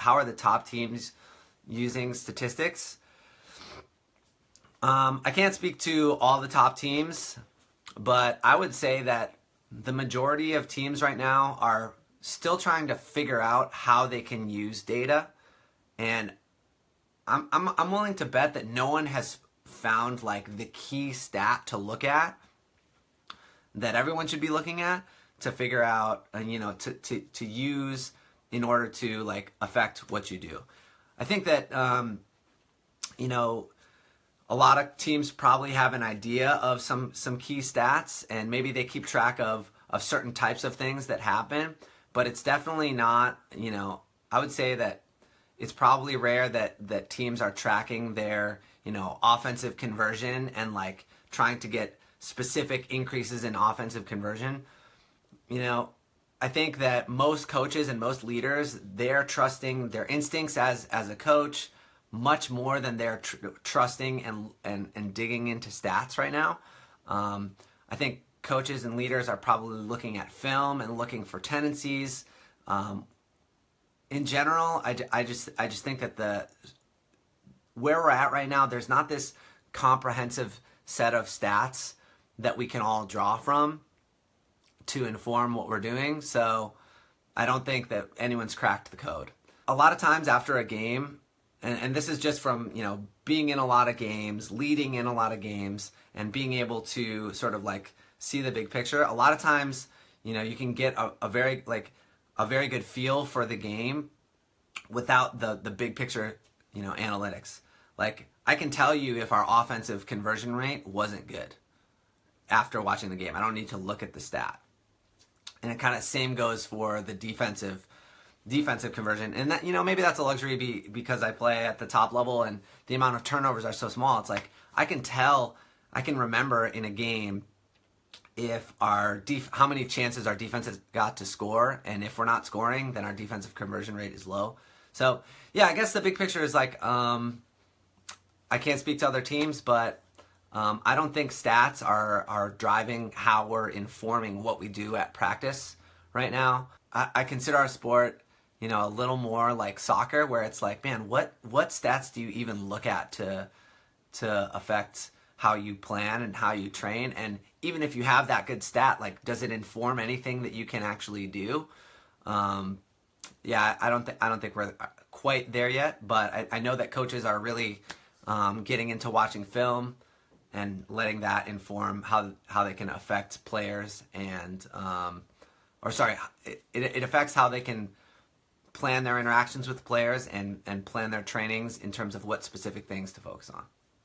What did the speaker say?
how are the top teams using statistics. Um, I can't speak to all the top teams, but I would say that the majority of teams right now are still trying to figure out how they can use data. And I'm, I'm, I'm willing to bet that no one has found like the key stat to look at that everyone should be looking at to figure out, you know, to, to, to use in order to like affect what you do. I think that, um, you know, a lot of teams probably have an idea of some, some key stats and maybe they keep track of, of certain types of things that happen, but it's definitely not, you know, I would say that it's probably rare that, that teams are tracking their, you know, offensive conversion and like trying to get specific increases in offensive conversion. You know, I think that most coaches and most leaders, they're trusting their instincts as, as a coach much more than they're tr trusting and, and, and digging into stats right now. Um, I think coaches and leaders are probably looking at film and looking for tendencies. Um, in general, I, I just I just think that the where we're at right now, there's not this comprehensive set of stats that we can all draw from to inform what we're doing. So I don't think that anyone's cracked the code. A lot of times after a game, and, and this is just from, you know, being in a lot of games, leading in a lot of games, and being able to sort of like see the big picture. A lot of times, you know, you can get a, a very like a very good feel for the game without the the big picture, you know, analytics. Like I can tell you if our offensive conversion rate wasn't good after watching the game. I don't need to look at the stat. And it kind of same goes for the defensive defensive conversion. And that you know maybe that's a luxury be, because I play at the top level and the amount of turnovers are so small. It's like I can tell, I can remember in a game if our def how many chances our defense has got to score, and if we're not scoring, then our defensive conversion rate is low. So yeah, I guess the big picture is like um, I can't speak to other teams, but um, I don't think stats are, are driving how we're informing what we do at practice right now. I, I consider our sport, you know, a little more like soccer where it's like, man, what, what stats do you even look at to, to affect how you plan and how you train? And even if you have that good stat, like, does it inform anything that you can actually do? Um, yeah, I don't think I don't think we're quite there yet, but I, I know that coaches are really um, getting into watching film and letting that inform how how they can affect players and um, or sorry it, it affects how they can plan their interactions with players and and plan their trainings in terms of what specific things to focus on